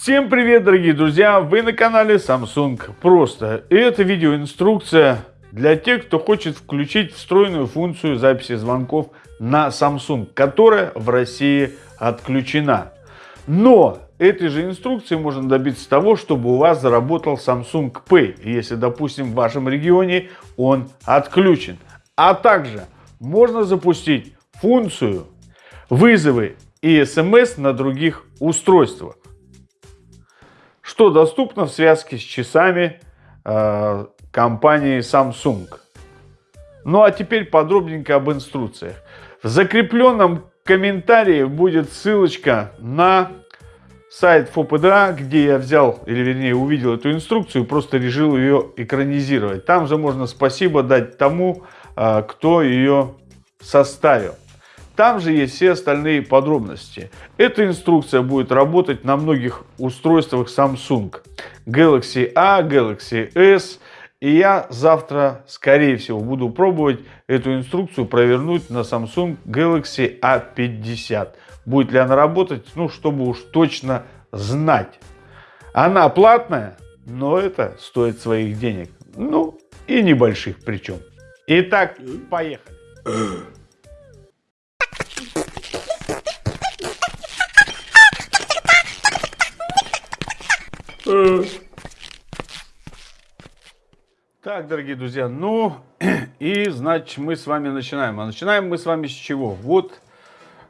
Всем привет, дорогие друзья! Вы на канале Samsung Просто. И это видеоинструкция для тех, кто хочет включить встроенную функцию записи звонков на Samsung, которая в России отключена. Но этой же инструкции можно добиться того, чтобы у вас заработал Samsung Pay, если, допустим, в вашем регионе он отключен. А также можно запустить функцию вызовы и смс на других устройствах что доступно в связке с часами э, компании Samsung. Ну а теперь подробненько об инструкциях. В закрепленном комментарии будет ссылочка на сайт ФОПДА, где я взял, или вернее увидел эту инструкцию, просто решил ее экранизировать. Там же можно спасибо дать тому, э, кто ее составил. Там же есть все остальные подробности. Эта инструкция будет работать на многих устройствах Samsung. Galaxy A, Galaxy S. И я завтра, скорее всего, буду пробовать эту инструкцию провернуть на Samsung Galaxy A50. Будет ли она работать, ну, чтобы уж точно знать. Она платная, но это стоит своих денег. Ну, и небольших причем. Итак, поехали. Так, дорогие друзья, ну и значит мы с вами начинаем. А начинаем мы с вами с чего? Вот,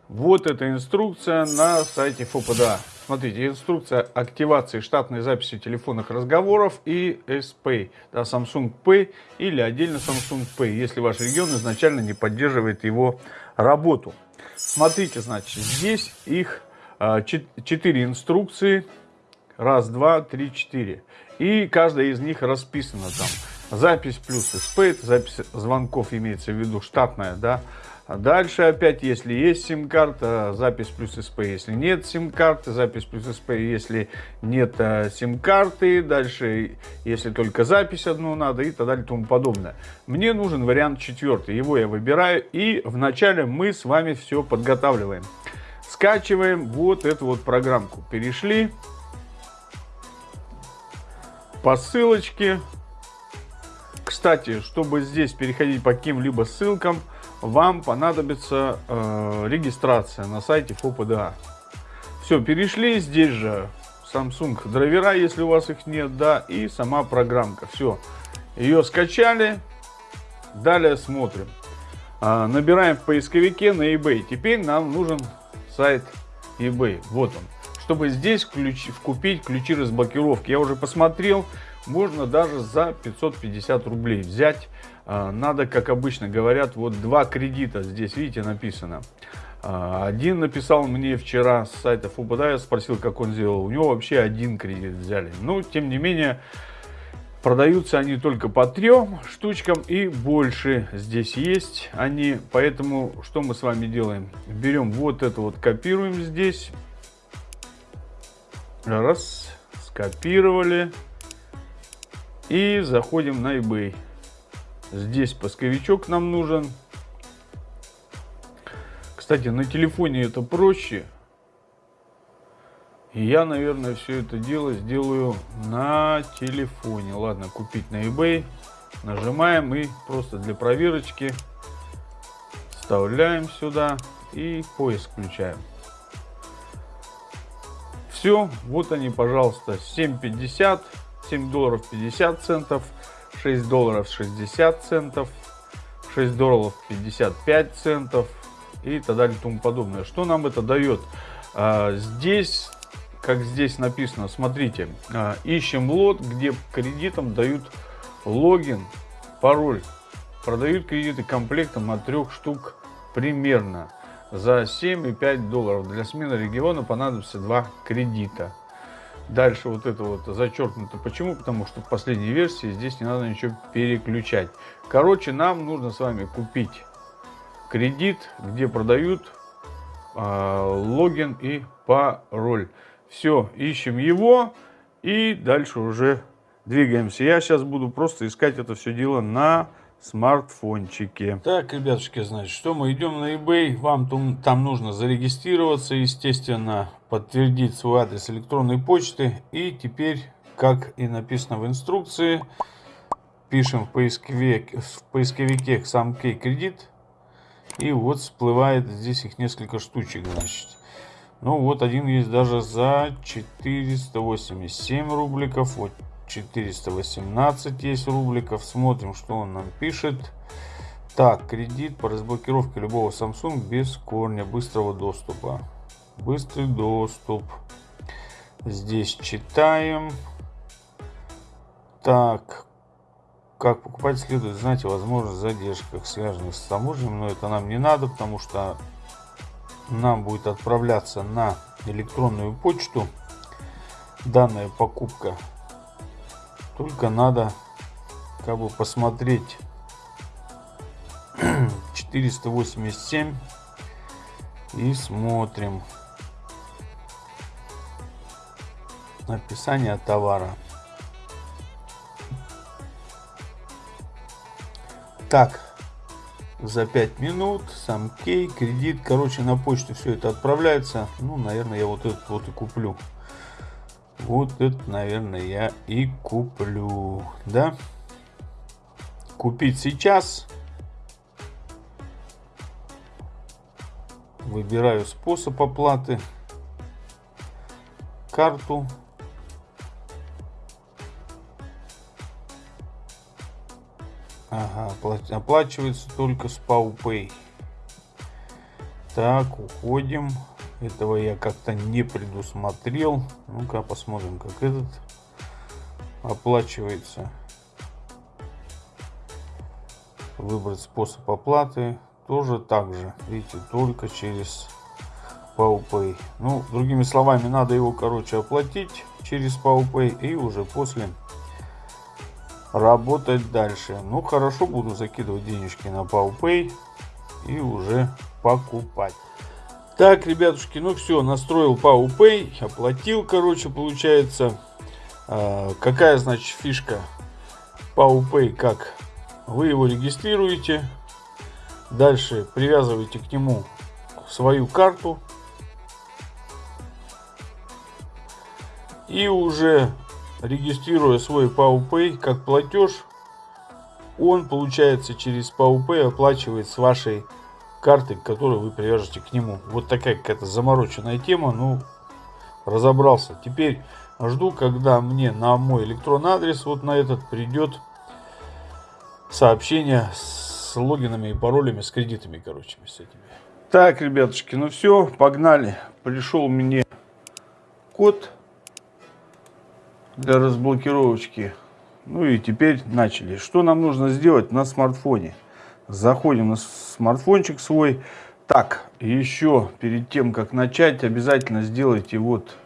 вот эта инструкция на сайте ФОПДА. Смотрите, инструкция активации штатной записи телефонных разговоров и S-Pay, да, Samsung Pay или отдельно Samsung Pay, если ваш регион изначально не поддерживает его работу. Смотрите, значит, здесь их а, четыре инструкции Раз, два, три, четыре. И каждая из них расписана там. Запись плюс SPAID, запись звонков имеется в виду штатная, да. Дальше опять, если есть сим-карта, запись плюс SP. Если нет сим-карты, запись плюс SP. Если нет э, сим-карты, дальше, если только запись одну надо и так далее и тому подобное. Мне нужен вариант четвертый. Его я выбираю. И вначале мы с вами все подготавливаем. Скачиваем вот эту вот программку. Перешли по ссылочке. Кстати, чтобы здесь переходить по каким-либо ссылкам, вам понадобится э, регистрация на сайте ФОПДА. Все, перешли, здесь же Samsung драйвера, если у вас их нет, да, и сама программка. Все, ее скачали, далее смотрим. Э, набираем в поисковике на eBay. Теперь нам нужен сайт eBay, вот он чтобы здесь ключ, купить ключи разблокировки. Я уже посмотрел, можно даже за 550 рублей взять. А, надо, как обычно говорят, вот два кредита здесь, видите, написано. А, один написал мне вчера с сайта Фубада, я спросил, как он сделал. У него вообще один кредит взяли. Но, тем не менее, продаются они только по трем штучкам и больше здесь есть они. Поэтому, что мы с вами делаем? Берем вот это вот, копируем здесь. Раз, скопировали. И заходим на eBay. Здесь поисковичок нам нужен. Кстати, на телефоне это проще. И я, наверное, все это дело сделаю на телефоне. Ладно, купить на eBay. Нажимаем и просто для проверочки вставляем сюда и поиск включаем. Все, вот они, пожалуйста, 7.50, 7 долларов 50 центов, 6 долларов 60 центов, 6 долларов 55 центов и так далее и тому подобное. Что нам это дает? А, здесь, как здесь написано, смотрите, а, ищем лот, где кредитам дают логин, пароль. Продают кредиты комплектом от трех штук примерно за 7,5 долларов. Для смены региона понадобится два кредита. Дальше вот это вот зачеркнуто. Почему? Потому что в последней версии здесь не надо ничего переключать. Короче, нам нужно с вами купить кредит, где продают э, логин и пароль. Все, ищем его и дальше уже двигаемся. Я сейчас буду просто искать это все дело на смартфончике. Так, ребятушки, значит, что мы идем на eBay. Вам там, там нужно зарегистрироваться, естественно, подтвердить свой адрес электронной почты. И теперь, как и написано в инструкции, пишем в поисковике, в поисковике SamKey кредит. И вот всплывает здесь их несколько штучек, значит. Ну вот один есть даже за 487 рубликов. Вот 418 есть рубликов. Смотрим, что он нам пишет. Так, кредит по разблокировке любого Samsung без корня быстрого доступа. Быстрый доступ. Здесь читаем. Так, как покупать следует знать о возможных задержках, связанных с таможней, но это нам не надо, потому что нам будет отправляться на электронную почту данная покупка. Только надо как бы посмотреть 487 и смотрим описание товара. Так, за 5 минут, сам кей, кредит, короче, на почту все это отправляется. Ну, наверное, я вот этот вот и куплю. Вот это, наверное, я и куплю, да? Купить сейчас. Выбираю способ оплаты. Карту. Ага, оплачивается только с PowPay. Так, уходим. Этого я как-то не предусмотрел. Ну-ка посмотрим, как этот оплачивается. Выбрать способ оплаты. Тоже так же. Видите, только через PowPay. Ну, другими словами, надо его, короче, оплатить через PowPay и уже после работать дальше. Ну, хорошо, буду закидывать денежки на PowPay и уже покупать. Так, ребятушки, ну все, настроил PowPay, оплатил, короче, получается. А, какая, значит, фишка PowPay, как? Вы его регистрируете, дальше привязываете к нему свою карту. И уже регистрируя свой PowPay как платеж, он, получается, через PowPay оплачивает с вашей карты, которую вы привяжете к нему. Вот такая какая-то замороченная тема, ну, разобрался. Теперь жду, когда мне на мой электронный адрес, вот на этот, придет сообщение с логинами и паролями, с кредитами, короче, с этими. Так, ребятушки, ну все, погнали. Пришел мне код для разблокировочки. Ну и теперь начали. Что нам нужно сделать на смартфоне? Заходим на смартфончик свой. Так, еще перед тем, как начать, обязательно сделайте вот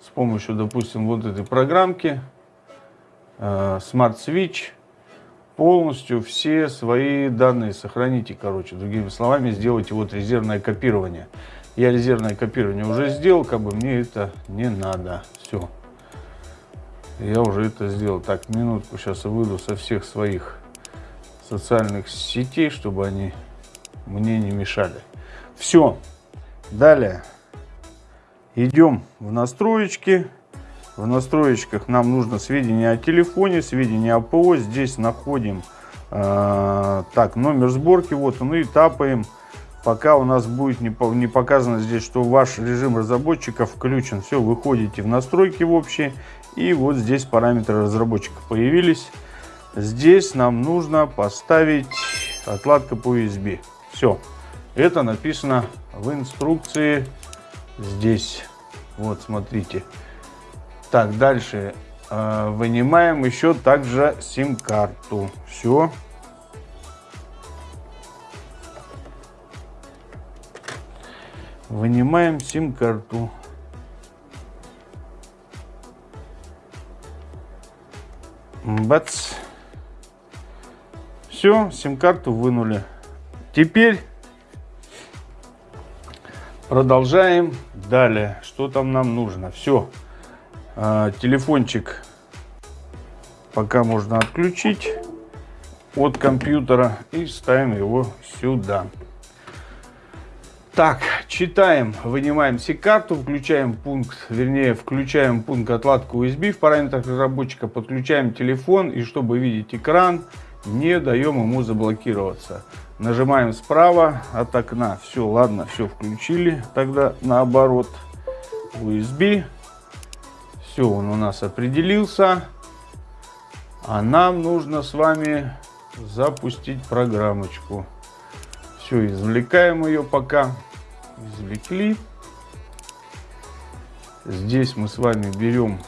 с помощью, допустим, вот этой программки э, Smart Switch полностью все свои данные сохраните, короче, другими словами, сделайте вот резервное копирование. Я резервное копирование уже сделал, как бы мне это не надо. Все. Я уже это сделал. Так, минутку, сейчас выйду со всех своих социальных сетей, чтобы они мне не мешали. Все. Далее. Идем в настроечки. В настроечках нам нужно сведения о телефоне, сведения о ПО. Здесь находим э, так номер сборки. Вот он и тапаем. Пока у нас будет не, не показано здесь, что ваш режим разработчика включен. Все, выходите в настройки в общие и вот здесь параметры разработчика появились. Здесь нам нужно поставить отладка по USB. Все. Это написано в инструкции здесь. Вот, смотрите. Так, дальше э, вынимаем еще также сим-карту. Все. Вынимаем сим-карту. Бац. Все, сим-карту вынули. Теперь продолжаем далее. Что там нам нужно? Все. А, телефончик пока можно отключить от компьютера и ставим его сюда. Так, читаем, вынимаем SIM-карту, включаем пункт, вернее, включаем пункт отладка USB в параметрах разработчика, подключаем телефон и чтобы видеть экран, не даем ему заблокироваться. Нажимаем справа от окна. Все, ладно, все включили. Тогда наоборот. USB. Все, он у нас определился. А нам нужно с вами запустить программочку. Все, извлекаем ее пока. Извлекли. Здесь мы с вами берем,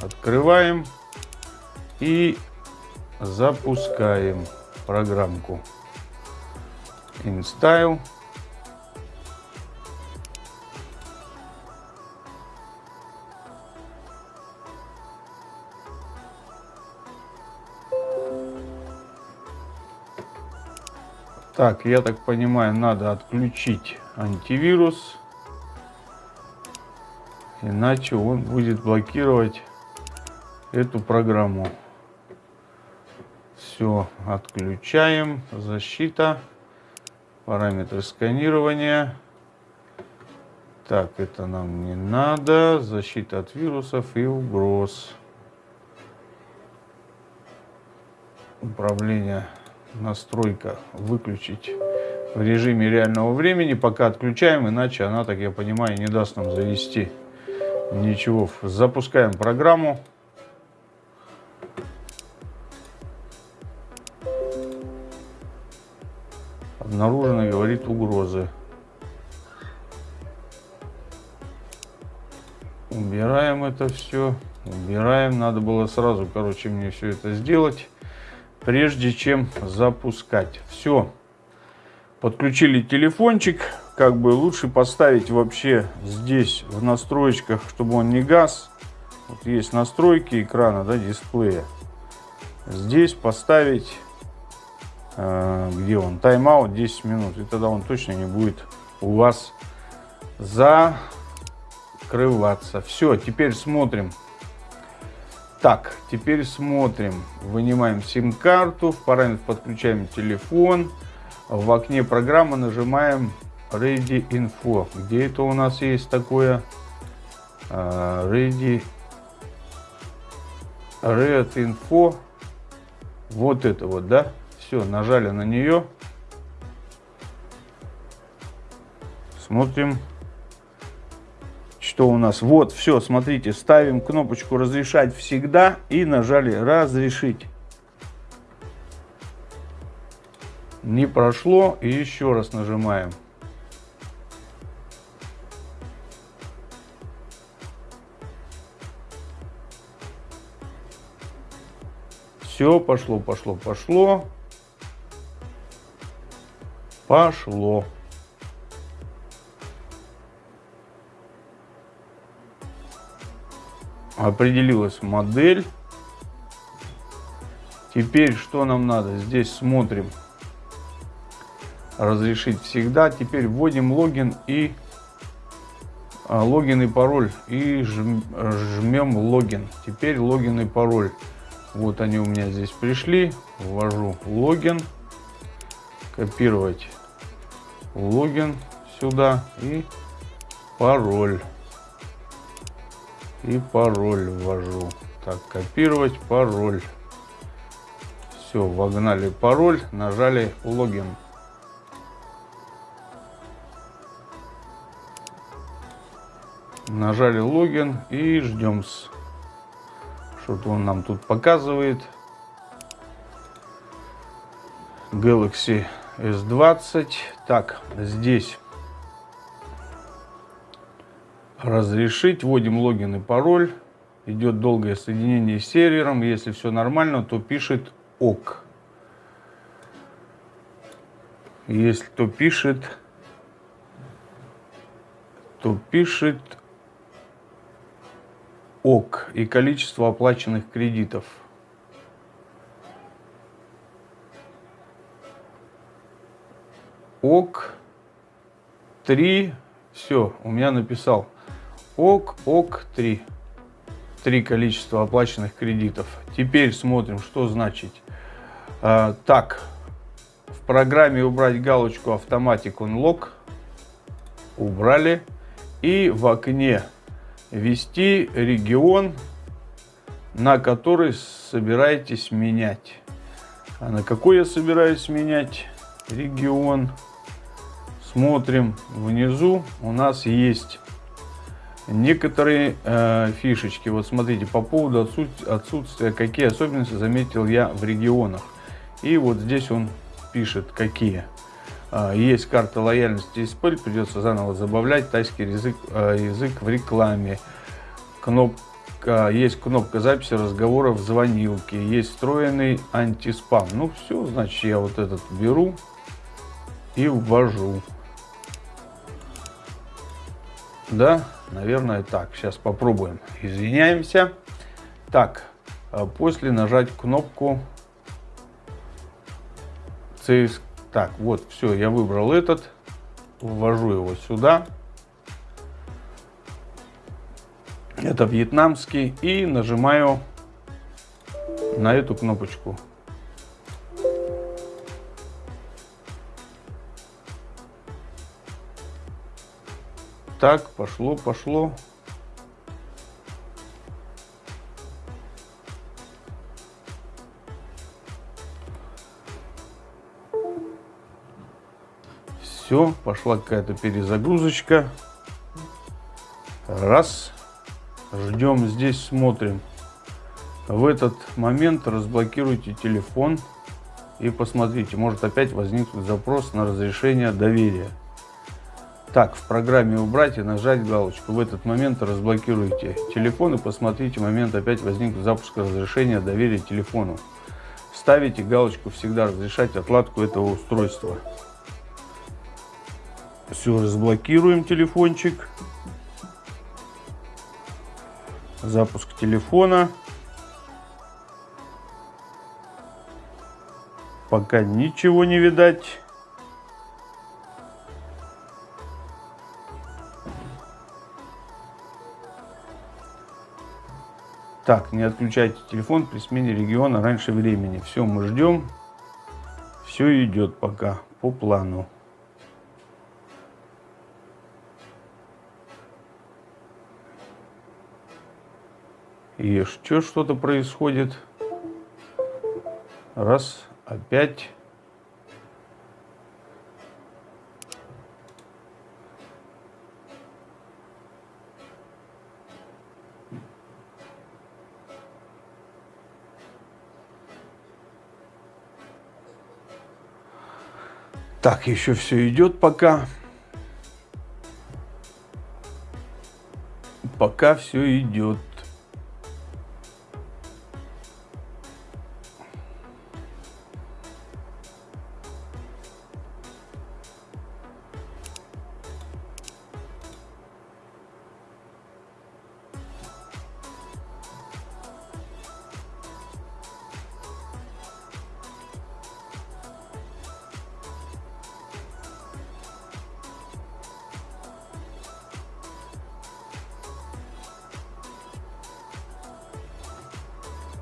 открываем и запускаем программку. InStyle. Так, я так понимаю, надо отключить антивирус, иначе он будет блокировать эту программу. Все, отключаем, защита, параметры сканирования. Так, это нам не надо, защита от вирусов и угроз. Управление настройка выключить в режиме реального времени, пока отключаем, иначе она, так я понимаю, не даст нам завести ничего. Запускаем программу. Обнаружены, говорит, угрозы. Убираем это все. Убираем. Надо было сразу, короче, мне все это сделать прежде чем запускать. Все. Подключили телефончик. Как бы лучше поставить вообще здесь в настройках, чтобы он не газ. Вот есть настройки экрана, да, дисплея. Здесь поставить, где он, тайм-аут 10 минут. И тогда он точно не будет у вас закрываться. Все, теперь смотрим так, теперь смотрим. Вынимаем сим-карту, в параметр подключаем телефон. В окне программы нажимаем Ready Info. Где это у нас есть такое? А, Ready Red Info. Вот это вот, да? Все, нажали на нее. Смотрим что у нас? Вот, все, смотрите, ставим кнопочку «Разрешать всегда» и нажали «Разрешить». Не прошло, и еще раз нажимаем. Все, пошло, пошло, пошло. Пошло. определилась модель. Теперь что нам надо? Здесь смотрим. Разрешить всегда. Теперь вводим логин и а, логин и пароль. И жмем логин. Теперь логин и пароль. Вот они у меня здесь пришли. Ввожу логин. Копировать логин сюда и пароль и пароль ввожу. Так, копировать пароль. Все, вогнали пароль, нажали логин. Нажали логин и ждем. Что-то он нам тут показывает. Galaxy S20. Так, здесь разрешить. Вводим логин и пароль. Идет долгое соединение с сервером. Если все нормально, то пишет ОК. Если то пишет, то пишет ОК и количество оплаченных кредитов. ОК 3. Все, у меня написал. ОК, ОК 3. Три количества оплаченных кредитов. Теперь смотрим, что значит. А, так, в программе убрать галочку Automatic Unlock. убрали. И в окне ввести регион, на который собираетесь менять. А на какой я собираюсь менять регион? Смотрим внизу. У нас есть некоторые э, фишечки. Вот смотрите, по поводу отсутствия, какие особенности заметил я в регионах. И вот здесь он пишет, какие. Э, есть карта лояльности исполь, придется заново забавлять тайский язык, э, язык в рекламе. Кнопка, есть кнопка записи разговоров в звонилке, есть встроенный антиспам. Ну все, значит я вот этот беру и ввожу. Да, наверное так. Сейчас попробуем. Извиняемся. Так, а после нажать кнопку CS. Так, вот, все, я выбрал этот. Ввожу его сюда. Это вьетнамский. И нажимаю на эту кнопочку. Так, пошло, пошло. Все, пошла какая-то перезагрузочка. Раз. Ждем здесь, смотрим. В этот момент разблокируйте телефон и посмотрите, может опять возникнуть запрос на разрешение доверия. Так, в программе «Убрать» и нажать галочку. В этот момент разблокируйте телефон и посмотрите момент опять возник запуск разрешения доверия телефону. Ставите галочку «Всегда разрешать отладку этого устройства». Все, разблокируем телефончик. Запуск телефона. Пока ничего не видать. Так, не отключайте телефон при смене региона раньше времени. Все, мы ждем. Все идет пока по плану. И еще что-то происходит. Раз, опять. Так, еще все идет пока. Пока все идет.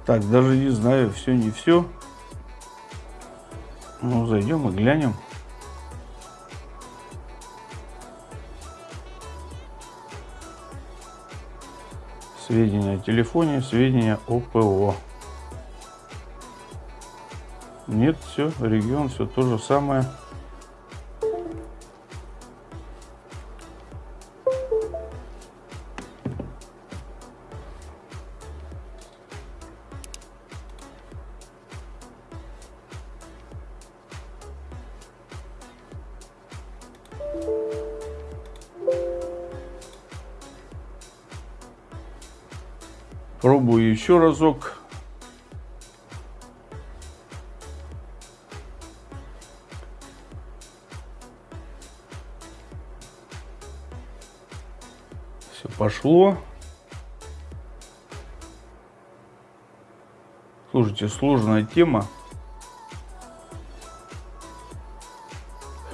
Так, даже не знаю, все не все. Ну, зайдем и глянем. Сведения о телефоне, сведения о ПО. Нет, все, регион, все то же самое. Пробую еще разок. Все пошло. Слушайте, сложная тема.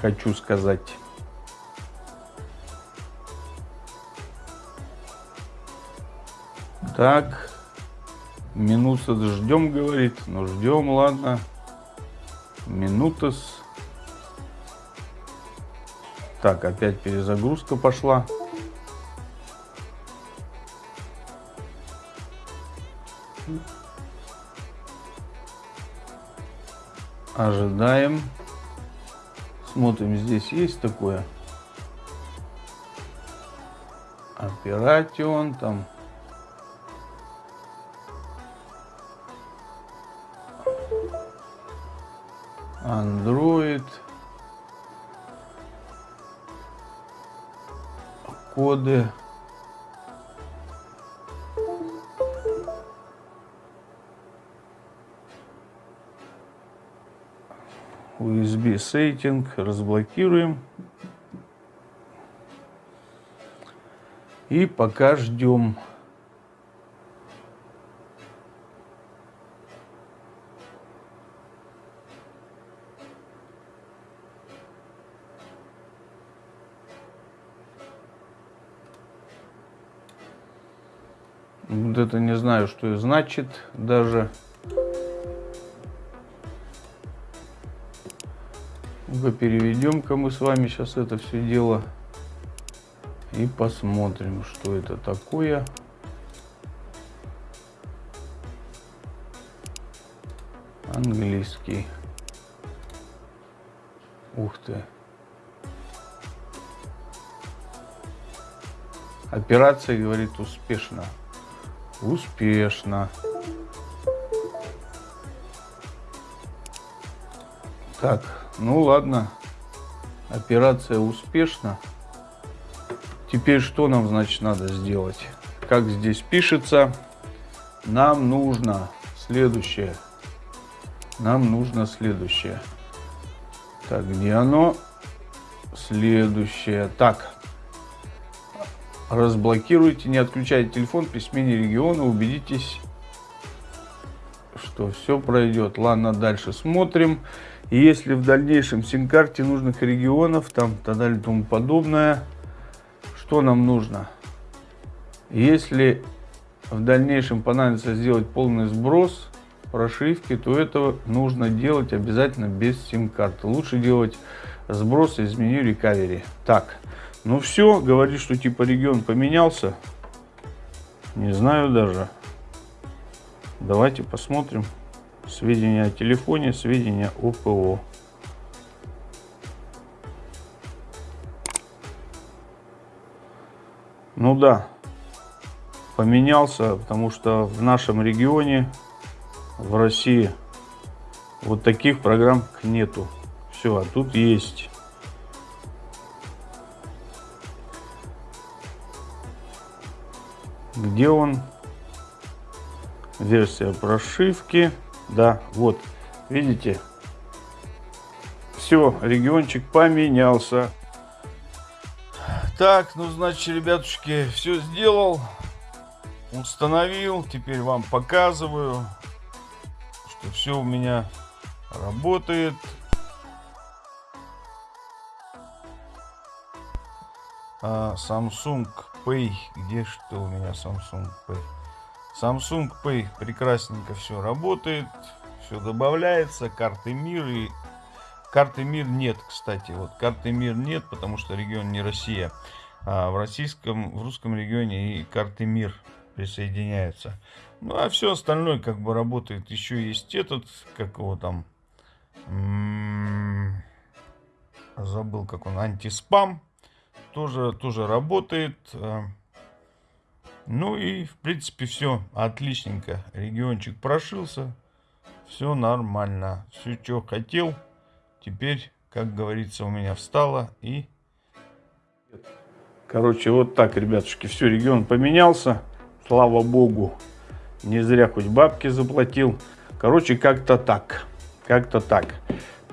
Хочу сказать. Так. Минута ждем, говорит. Ну, ждем, ладно. Минутас. Так, опять перезагрузка пошла. Ожидаем. Смотрим, здесь есть такое. Оператион там. Коды. USB сеттинг разблокируем. И пока ждем. Вот это не знаю, что и значит даже. ну переведем-ка мы с вами сейчас это все дело и посмотрим, что это такое. Английский. Ух ты. Операция, говорит, успешно. Успешно. Так, ну ладно. Операция успешна. Теперь что нам, значит, надо сделать? Как здесь пишется, нам нужно следующее. Нам нужно следующее. Так, где оно? Следующее. Так, разблокируйте, не отключайте телефон при смене региона, убедитесь, что все пройдет. Ладно, дальше смотрим. Если в дальнейшем сим-карте нужных регионов, там, так далее, тому подобное, что нам нужно? Если в дальнейшем понадобится сделать полный сброс прошивки, то это нужно делать обязательно без сим-карты. Лучше делать сброс из меню Recovery. Так, ну все, говорит, что типа регион поменялся. Не знаю даже. Давайте посмотрим. Сведения о телефоне, сведения о ПО. Ну да, поменялся, потому что в нашем регионе, в России, вот таких программ нету. Все, а тут есть. Где он? Версия прошивки. Да, вот, видите? Все, региончик поменялся. Так, ну, значит, ребятушки, все сделал. Установил. Теперь вам показываю, что все у меня работает. А, Samsung Pay. Где что у меня Samsung Pay? Samsung Pay прекрасненько все работает. Все добавляется. Карты мир и Карты мир нет, кстати. Вот карты мир нет, потому что регион не Россия. А в российском, в русском регионе и карты мир присоединяются. Ну, а все остальное как бы работает. Еще есть этот, как его там, м-м, забыл, как он, антиспам. Тоже, тоже работает. Ну и, в принципе, все отличненько. Региончик прошился. Все нормально. Все, что хотел. Теперь, как говорится, у меня встало и... Короче, вот так, ребятушки, все, регион поменялся. Слава богу, не зря хоть бабки заплатил. Короче, как-то так, как-то так.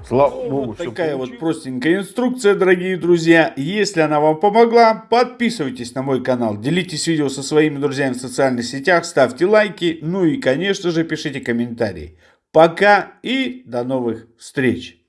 Слава ну, богу, вот такая вот простенькая инструкция, дорогие друзья. Если она вам помогла, подписывайтесь на мой канал, делитесь видео со своими друзьями в социальных сетях, ставьте лайки, ну и, конечно же, пишите комментарии. Пока и до новых встреч!